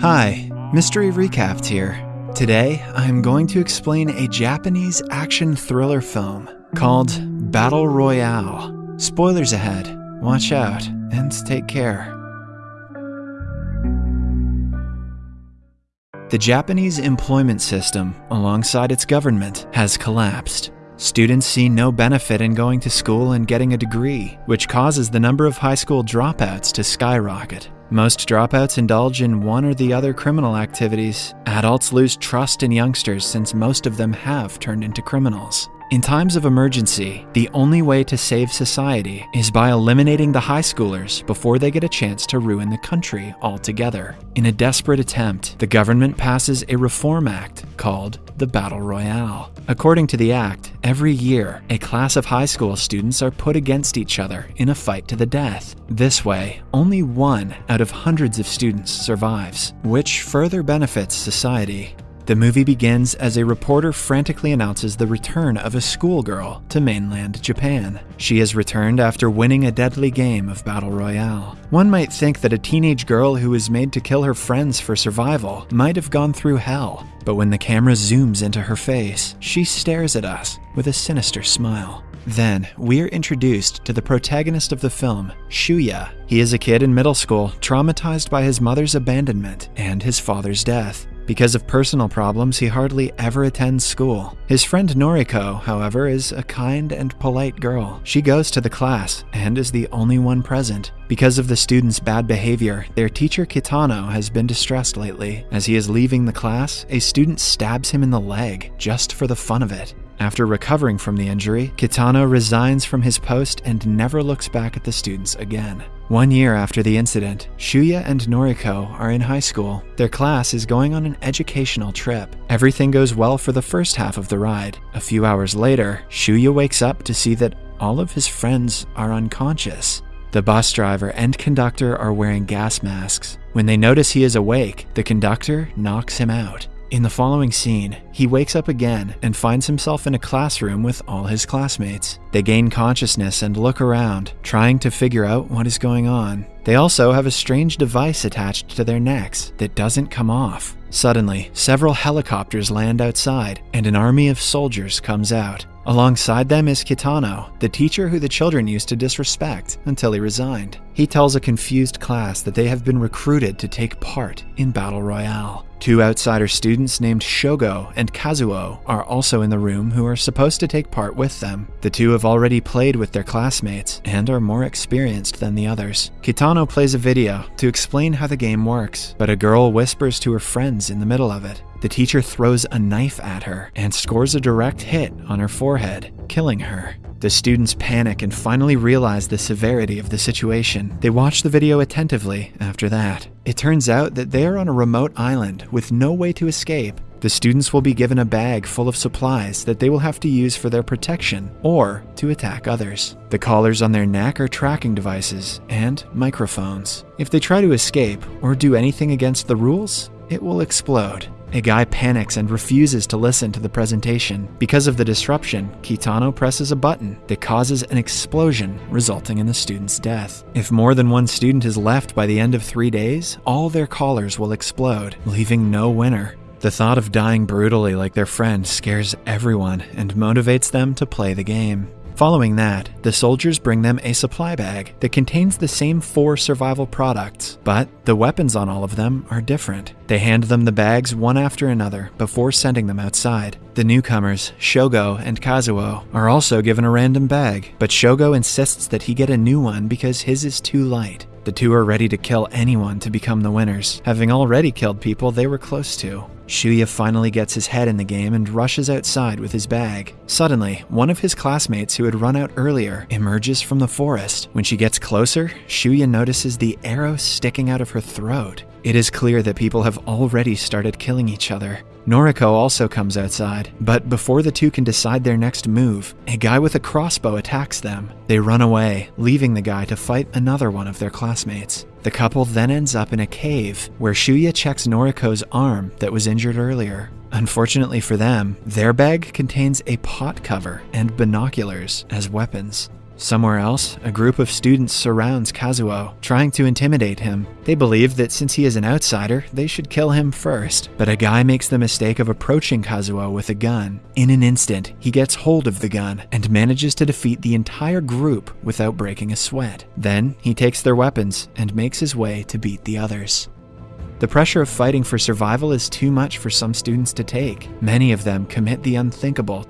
Hi, Mystery Recapped here. Today, I'm going to explain a Japanese action thriller film called Battle Royale. Spoilers ahead. Watch out and take care. The Japanese employment system, alongside its government, has collapsed. Students see no benefit in going to school and getting a degree, which causes the number of high school dropouts to skyrocket. Most dropouts indulge in one or the other criminal activities. Adults lose trust in youngsters since most of them have turned into criminals. In times of emergency, the only way to save society is by eliminating the high schoolers before they get a chance to ruin the country altogether. In a desperate attempt, the government passes a reform act called the Battle Royale. According to the act, every year, a class of high school students are put against each other in a fight to the death. This way, only one out of hundreds of students survives, which further benefits society. The movie begins as a reporter frantically announces the return of a schoolgirl to mainland Japan. She has returned after winning a deadly game of Battle Royale. One might think that a teenage girl who was made to kill her friends for survival might have gone through hell, but when the camera zooms into her face, she stares at us with a sinister smile. Then, we're introduced to the protagonist of the film, Shuya. He is a kid in middle school, traumatized by his mother's abandonment and his father's death. Because of personal problems, he hardly ever attends school. His friend Noriko, however, is a kind and polite girl. She goes to the class and is the only one present. Because of the students' bad behavior, their teacher Kitano has been distressed lately. As he is leaving the class, a student stabs him in the leg, just for the fun of it. After recovering from the injury, Kitano resigns from his post and never looks back at the students again. One year after the incident, Shuya and Noriko are in high school. Their class is going on an educational trip. Everything goes well for the first half of the ride. A few hours later, Shuya wakes up to see that all of his friends are unconscious. The bus driver and conductor are wearing gas masks. When they notice he is awake, the conductor knocks him out. In the following scene, he wakes up again and finds himself in a classroom with all his classmates. They gain consciousness and look around, trying to figure out what is going on. They also have a strange device attached to their necks that doesn't come off. Suddenly, several helicopters land outside, and an army of soldiers comes out. Alongside them is Kitano, the teacher who the children used to disrespect until he resigned. He tells a confused class that they have been recruited to take part in Battle Royale. Two outsider students named Shogo and Kazuo are also in the room who are supposed to take part with them. The two have already played with their classmates and are more experienced than the others. Kitano plays a video to explain how the game works, but a girl whispers to her friends in the middle of it. The teacher throws a knife at her and scores a direct hit on her forehead, killing her. The students panic and finally realize the severity of the situation. They watch the video attentively after that. It turns out that they are on a remote island with no way to escape. The students will be given a bag full of supplies that they will have to use for their protection or to attack others. The collars on their neck are tracking devices and microphones. If they try to escape or do anything against the rules, it will explode. A guy panics and refuses to listen to the presentation. Because of the disruption, Kitano presses a button that causes an explosion, resulting in the student's death. If more than one student is left by the end of three days, all their collars will explode, leaving no winner. The thought of dying brutally like their friend scares everyone and motivates them to play the game. Following that, the soldiers bring them a supply bag that contains the same four survival products, but the weapons on all of them are different. They hand them the bags one after another before sending them outside. The newcomers, Shogo and Kazuo, are also given a random bag, but Shogo insists that he get a new one because his is too light. The two are ready to kill anyone to become the winners, having already killed people they were close to. Shuya finally gets his head in the game and rushes outside with his bag. Suddenly, one of his classmates who had run out earlier emerges from the forest. When she gets closer, Shuya notices the arrow sticking out of her throat. It is clear that people have already started killing each other. Noriko also comes outside, but before the two can decide their next move, a guy with a crossbow attacks them. They run away, leaving the guy to fight another one of their classmates. The couple then ends up in a cave where Shuya checks Noriko's arm that was injured earlier. Unfortunately for them, their bag contains a pot cover and binoculars as weapons. Somewhere else, a group of students surrounds Kazuo, trying to intimidate him. They believe that since he is an outsider, they should kill him first. But a guy makes the mistake of approaching Kazuo with a gun. In an instant, he gets hold of the gun and manages to defeat the entire group without breaking a sweat. Then, he takes their weapons and makes his way to beat the others. The pressure of fighting for survival is too much for some students to take. Many of them commit the unthinkable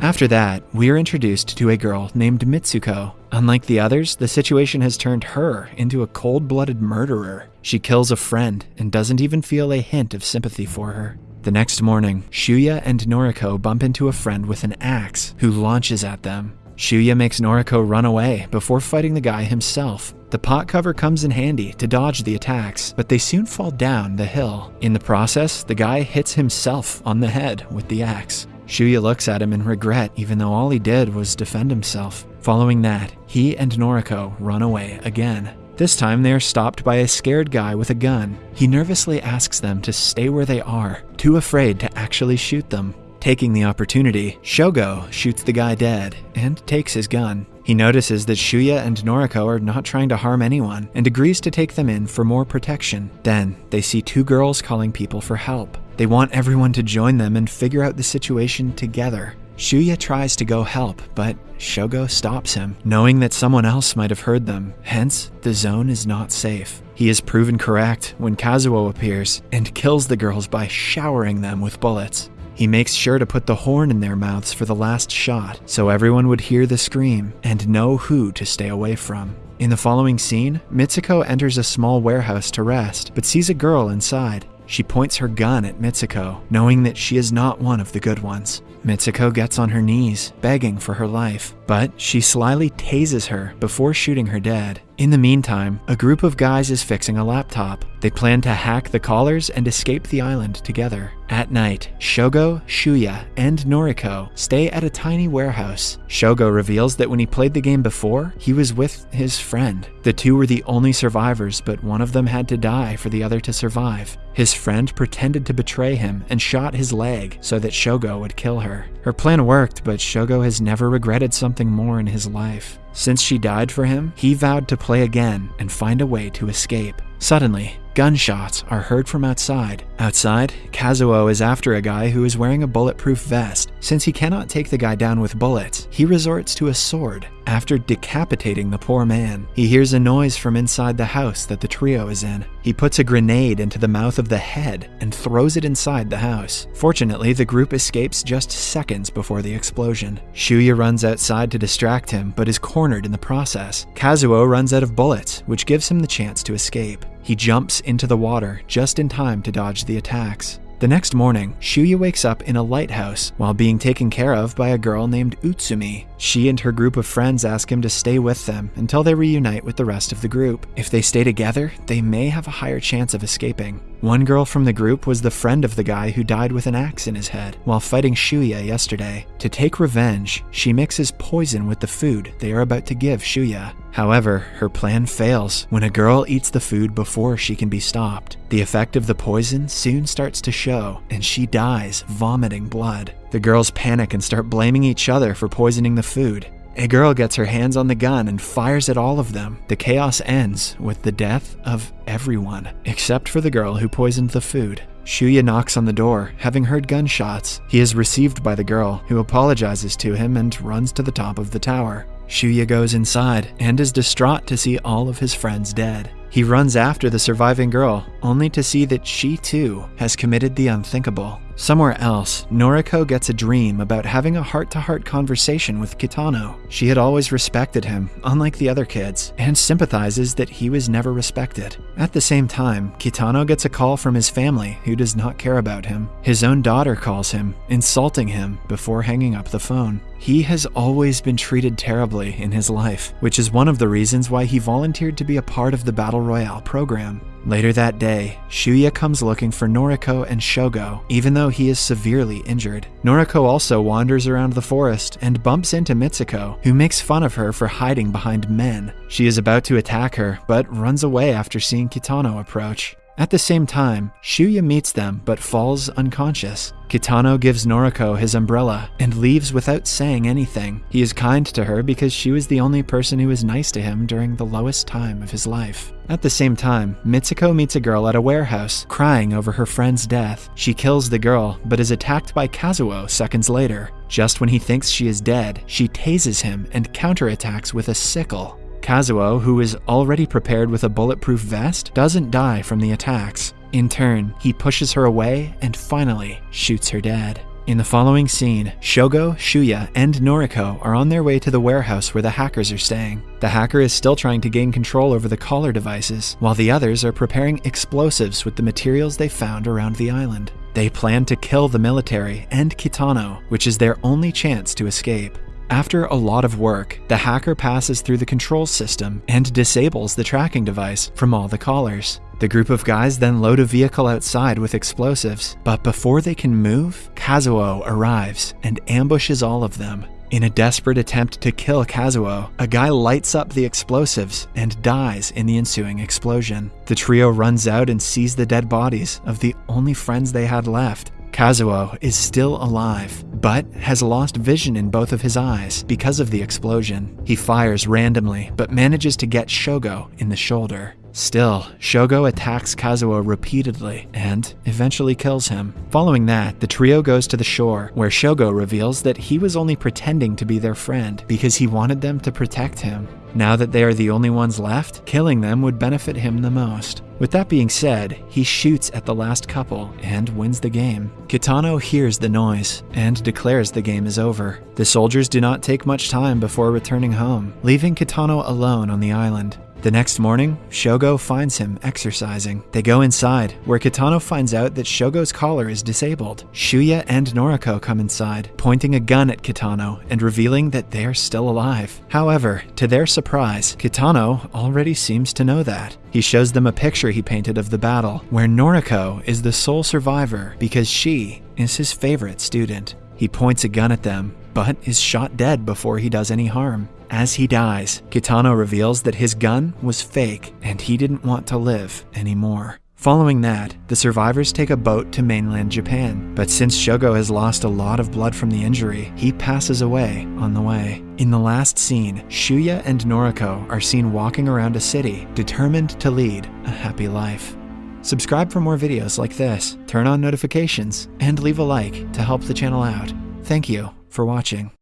after that, we are introduced to a girl named Mitsuko. Unlike the others, the situation has turned her into a cold blooded murderer. She kills a friend and doesn't even feel a hint of sympathy for her. The next morning, Shuya and Noriko bump into a friend with an axe who launches at them. Shuya makes Noriko run away before fighting the guy himself. The pot cover comes in handy to dodge the attacks, but they soon fall down the hill. In the process, the guy hits himself on the head with the axe. Shuya looks at him in regret, even though all he did was defend himself. Following that, he and Noriko run away again. This time they are stopped by a scared guy with a gun. He nervously asks them to stay where they are, too afraid to actually shoot them. Taking the opportunity, Shogo shoots the guy dead and takes his gun. He notices that Shuya and Noriko are not trying to harm anyone and agrees to take them in for more protection. Then, they see two girls calling people for help. They want everyone to join them and figure out the situation together. Shuya tries to go help, but Shogo stops him, knowing that someone else might have heard them, hence, the zone is not safe. He is proven correct when Kazuo appears and kills the girls by showering them with bullets. He makes sure to put the horn in their mouths for the last shot, so everyone would hear the scream and know who to stay away from. In the following scene, Mitsuko enters a small warehouse to rest, but sees a girl inside. She points her gun at Mitsuko, knowing that she is not one of the good ones. Mitsuko gets on her knees, begging for her life, but she slyly tases her before shooting her dead. In the meantime, a group of guys is fixing a laptop. They plan to hack the collars and escape the island together. At night, Shogo, Shuya, and Noriko stay at a tiny warehouse. Shogo reveals that when he played the game before, he was with his friend. The two were the only survivors, but one of them had to die for the other to survive. His friend pretended to betray him and shot his leg so that Shogo would kill her. Her plan worked, but Shogo has never regretted something more in his life. Since she died for him, he vowed to play again and find a way to escape. Suddenly, gunshots are heard from outside. Outside, Kazuo is after a guy who is wearing a bulletproof vest. Since he cannot take the guy down with bullets, he resorts to a sword. After decapitating the poor man, he hears a noise from inside the house that the trio is in. He puts a grenade into the mouth of the head and throws it inside the house. Fortunately, the group escapes just seconds before the explosion. Shuya runs outside to distract him, but is cornered in the process. Kazuo runs out of bullets, which gives him the chance to escape. He jumps into the water just in time to dodge the attacks. The next morning, Shuya wakes up in a lighthouse while being taken care of by a girl named Utsumi. She and her group of friends ask him to stay with them until they reunite with the rest of the group. If they stay together, they may have a higher chance of escaping. One girl from the group was the friend of the guy who died with an axe in his head while fighting Shuya yesterday. To take revenge, she mixes poison with the food they are about to give Shuya. However, her plan fails when a girl eats the food before she can be stopped. The effect of the poison soon starts to show, and she dies, vomiting blood. The girls panic and start blaming each other for poisoning the food. A girl gets her hands on the gun and fires at all of them. The chaos ends with the death of everyone, except for the girl who poisoned the food. Shuya knocks on the door, having heard gunshots. He is received by the girl, who apologizes to him and runs to the top of the tower. Shuya goes inside and is distraught to see all of his friends dead. He runs after the surviving girl, only to see that she too has committed the unthinkable. Somewhere else, Noriko gets a dream about having a heart to heart conversation with Kitano. She had always respected him, unlike the other kids, and sympathizes that he was never respected. At the same time, Kitano gets a call from his family who does not care about him. His own daughter calls him, insulting him before hanging up the phone. He has always been treated terribly in his life, which is one of the reasons why he volunteered to be a part of the Battle Royale program. Later that day, Shuya comes looking for Noriko and Shogo, even though he is severely injured. Noriko also wanders around the forest and bumps into Mitsuko, who makes fun of her for hiding behind men. She is about to attack her, but runs away after seeing Kitano approach. At the same time, Shuya meets them but falls unconscious. Kitano gives Noriko his umbrella and leaves without saying anything. He is kind to her because she was the only person who was nice to him during the lowest time of his life. At the same time, Mitsuko meets a girl at a warehouse, crying over her friend's death. She kills the girl, but is attacked by Kazuo seconds later. Just when he thinks she is dead, she tases him and counterattacks with a sickle. Kazuo, who is already prepared with a bulletproof vest, doesn't die from the attacks. In turn, he pushes her away and finally shoots her dead. In the following scene, Shogo, Shuya, and Noriko are on their way to the warehouse where the hackers are staying. The hacker is still trying to gain control over the collar devices, while the others are preparing explosives with the materials they found around the island. They plan to kill the military and Kitano, which is their only chance to escape. After a lot of work, the hacker passes through the control system and disables the tracking device from all the collars. The group of guys then load a vehicle outside with explosives, but before they can move, Kazuo arrives and ambushes all of them. In a desperate attempt to kill Kazuo, a guy lights up the explosives and dies in the ensuing explosion. The trio runs out and sees the dead bodies of the only friends they had left. Kazuo is still alive, but has lost vision in both of his eyes because of the explosion. He fires randomly, but manages to get Shogo in the shoulder. Still, Shogo attacks Kazuo repeatedly and eventually kills him. Following that, the trio goes to the shore, where Shogo reveals that he was only pretending to be their friend because he wanted them to protect him. Now that they are the only ones left, killing them would benefit him the most. With that being said, he shoots at the last couple and wins the game. Kitano hears the noise and declares the game is over. The soldiers do not take much time before returning home, leaving Kitano alone on the island. The next morning, Shogo finds him exercising. They go inside, where Kitano finds out that Shogo's collar is disabled. Shuya and Noriko come inside, pointing a gun at Kitano and revealing that they are still alive. However, to their surprise, Kitano already seems to know that. He shows them a picture he painted of the battle, where Noriko is the sole survivor because she is his favorite student. He points a gun at them, but is shot dead before he does any harm. As he dies, Kitano reveals that his gun was fake and he didn't want to live anymore. Following that, the survivors take a boat to mainland Japan, but since Shogo has lost a lot of blood from the injury, he passes away on the way. In the last scene, Shuya and Noriko are seen walking around a city, determined to lead a happy life. Subscribe for more videos like this, turn on notifications, and leave a like to help the channel out. Thank you for watching.